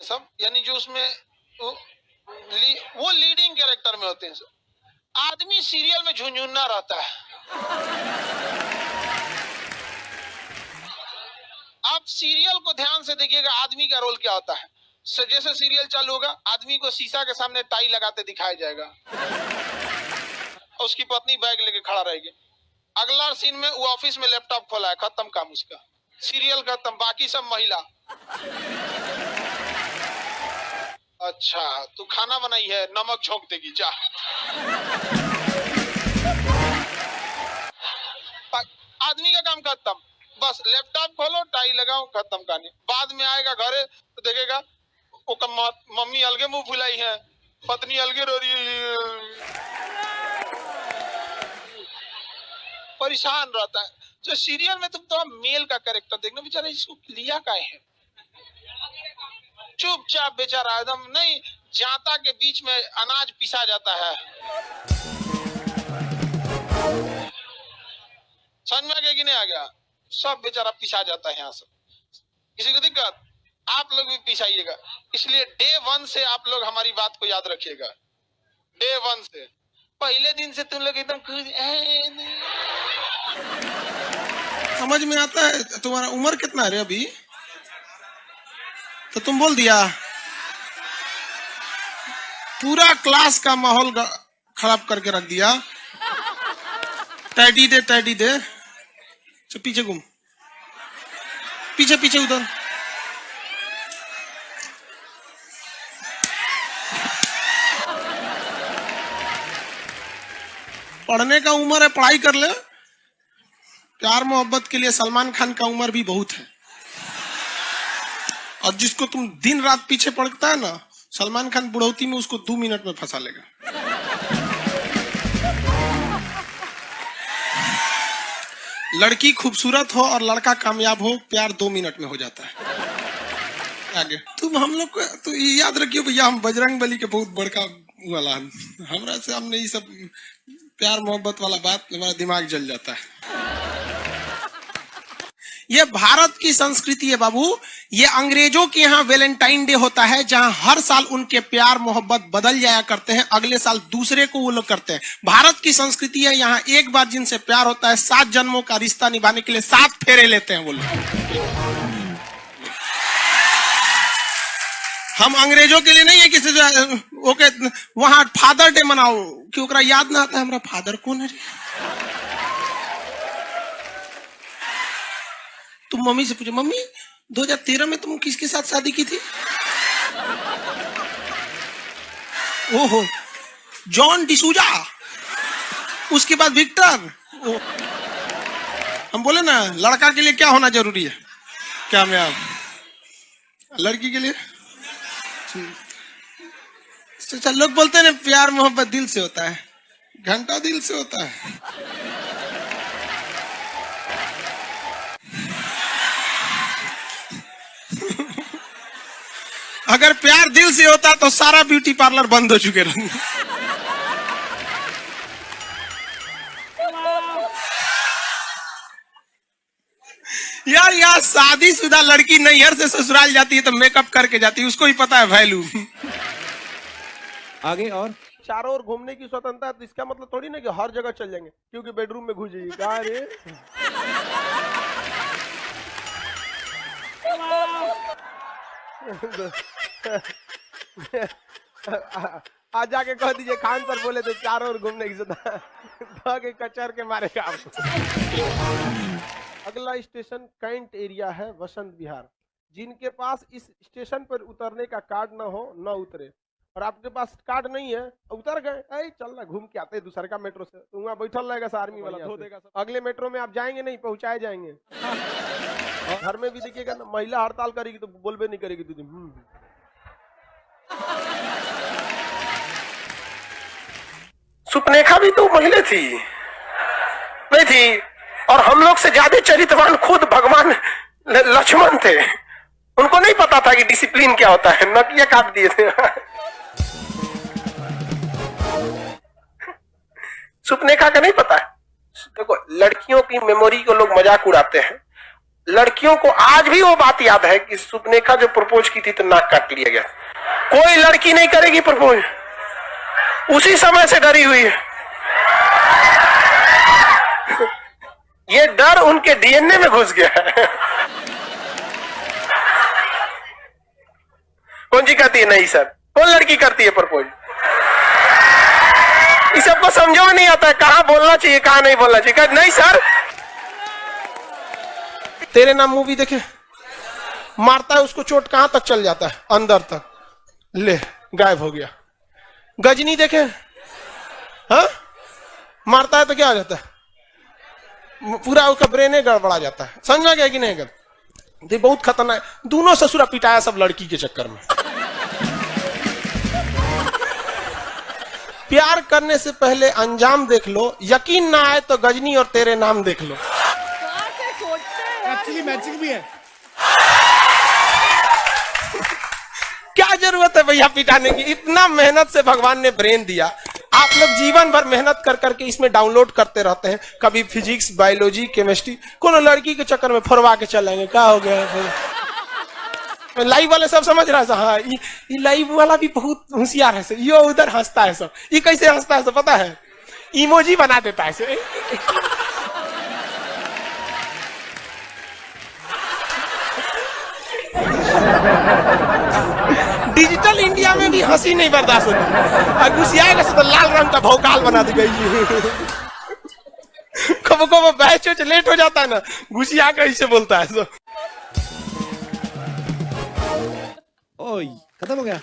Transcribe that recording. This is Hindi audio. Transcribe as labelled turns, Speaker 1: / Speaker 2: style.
Speaker 1: सब यानी जो उसमें वो, ली, वो लीडिंग कैरेक्टर में होते हैं सब। आदमी सीरियल में झुंझुन्ना रहता है। आप सीरियल को ध्यान से देखिएगा आदमी का रोल क्या होता है। जैसे सीरियल चालू होगा आदमी को शीशा के सामने टाई लगाते दिखाया जाएगा। उसकी पत्नी बैग लेके खड़ा रहेगी। अगला सीन में वो ऑफ़िस में लैपटॉप खोला है खत्म काम उसका। सीरियल खत्म बाकी सब महिला। अच्छा तू खाना बनाई है, नमक झोंक देगी, जा। आदमी का काम खत्म। बस लैपटॉप खोलो, टाई लगाओ, खत्म कहानी। बाद में आएगा घरे तो देखेगा, वो मम्मी अलगे मुँह फुलाई है, पत्नी अलगे रो रही परेशान रहता है। जो सीरियल में तुम तो मेल का कैरेक्टर देखना, बेचारा इसको लिया का है? चुपचाप बेचारा एकदम नहीं, जाता के बीच में अनाज पिसा जाता है। समझ में आ गया कि नहीं आ गया? सब बेचारा पिसा जाता है यहाँ से। किसी को दिक्कत? आप लोग भी पिसाइएगा। इसलिए डे वन से आप लोग हमारी बात को याद रखिएगा। डे वन से। पहले दिन से तुम लोग एकदम खुश
Speaker 2: समझ में आता है? तुम्हारा उम्र कितना है अभी? तो तुम बोल दिया। पूरा क्लास का माहौल खराब करके रख दिया। टैडी दे टैडी दे। चल, पीछे घूम। पीछे पीछे उधर। पढ़ने का उम्र है, पढ़ाई कर ले। प्यार मोहब्बत के लिए सलमान खान का उम्र भी बहुत है। और जिसको तुम दिन रात पीछे पड़ता है ना, सलमान खान बुढ़ौती में उसको दो मिनट में फंसा लेगा। लड़की खूबसूरत हो और लड़का कामयाब हो, प्यार दो मिनट में हो जाता है। आगे। तुम हम लोग को तो याद रखियो भैया, हम बजरंग बली के बहुत बड़का वाला। हमरा से हमने ये सब प्यार मोहब्बत वाला बात, हमारा दिमाग जल जाता है। ये भारत की संस्कृति है बाबू। ये अंग्रेज़ों के यहाँ वेलेंटाइन डे होता है, जहाँ हर साल उनके प्यार, मोहब्बत बदल जाया करते हैं। अगले साल दूसरे को वो लोग करते हैं। भारत की संस्कृति है, यहाँ एक बार जिनसे प्यार होता है, सात जन्मों का रिश्ता निभाने के लिए सात फेरे लेते हैं वो लोग। हम अंग्रेज़ों के लिए नहीं है किसी ओके वहाँ फादर डे मनाओ। कि याद ना आता है हमारा फादर कौन है तुम मम्मी से पूछो, मम्मी 2013 में तुम किसके साथ शादी की थी? ओहो, जॉन डिसूजा, उसके बाद विक्टर। हम बोले ना, लड़का के लिए क्या होना ज़रूरी है? क्या मैं आप लड़की के लिए? अच्छा लोग बोलते हैं ना, प्यार मोहब्बत दिल से होता है। घंटा दिल से होता है। अगर प्यार दिल से होता तो सारा ब्यूटी पार्लर बंद हो चुके रहते। यार यार शादीशुदा लड़की नैहर से ससुराल जाती है तो मेकअप करके जाती है उसको ही पता है वैल्यू
Speaker 3: आगे और?
Speaker 4: चारों ओर घूमने की स्वतंत्रता तो इसका मतलब थोड़ी ना कि हर जगह चल जाएँगे क्योंकि बेडरूम में घुस जाइए। कहा रे? आज जाके कह दीजिए खान सर बोले तो चारों ओर घूमने की के कचर के आपको अगला स्टेशन कैंट एरिया है वसंत विहार। जिनके पास इस स्टेशन पर उतरने का कार्ड ना हो न उतरे। और आपके पास कार्ड नहीं है उतर गए। ऐ चल ना घूम के आते हैं दूसरे का मेट्रो से। तो वहाँ बैठल रहेगा आर्मी वाला धो देगा अगले मेट्रो में आप जाएँगे नहीं पहुँचाए जाएँगे। घर में भी देखिएगा ना महिला हड़ताल करेगी तो बोलबे नहीं करेगी दीदी। हम्म।
Speaker 5: सुपनेखा भी तो महिला थी। नहीं थी। और हम लोग से ज़्यादा चरित्रवान खुद भगवान लक्ष्मण थे। उनको नहीं पता था कि डिसिप्लिन क्या होता है। नकिया काट दिए थे। सुपनेखा का नहीं पता है। देखो, लड़कियों की मेमोरी को लोग मज़ाक उड़ाते हैं। लड़कियों को आज भी वो बात याद है कि सुपनेखा जो प्रपोज की थी तो नाक काट लिया गया। कोई लड़की नहीं करेगी प्रपोज। उसी समय से डरी हुई है। ये डर उनके डीएनए में घुस गया है। कौन जी कहती है, नहीं सर, कौन लड़की करती है प्रपोज? इस सबको समझो नहीं आता है, कहाँ बोलना चाहिए, कहाँ नहीं बोलना चाहिए। नहीं सर
Speaker 2: तेरे नाम मूवी देखे? मारता है उसको चोट, कहाँ तक चल जाता है? अंदर तक। ले, गायब हो गया। गजनी देखे? हाँ? मारता है तो क्या हो जाता है? पूरा उसका ब्रेन गड़बड़ा जाता है। समझ गया कि नहीं गया ये बहुत खतरनाक। दोनों ससुरा पिटाया सब लड़की के चक्कर में। प्यार करने से पहले अंजाम देख लो, यकीन ना आए तो गजनी और तेरे नाम देख लो।
Speaker 3: मैचिंग भी है।
Speaker 2: क्या ज़रूरत है भैया पिटाने की? इतना मेहनत से भगवान ने ब्रेन दिया। आप लोग जीवन भर मेहनत कर करके इसमें डाउनलोड करते रहते हैं। कभी फिजिक्स बायोलॉजी केमिस्ट्री कोनो लड़की के चक्कर में फरवा के चलेंगे क्या हो गया लाइव वाले सब समझ रहा है। हाँ ये लाइव वाला भी बहुत होशियार है सब यो उधर हंसता है सब। ये कैसे हंसता है सब पता है? इमोजी बना देता है सब डिजिटल इंडिया में भी हँसी नहीं बर्दाश्त होती। और घुसियाएगा से तो लाल रंग का भौकाल बना दी गई। कबो कबो बैच वैच लेट हो जाता है ना घुसिया का इसे बोलता है। तो
Speaker 3: ओए खत्म हो गया?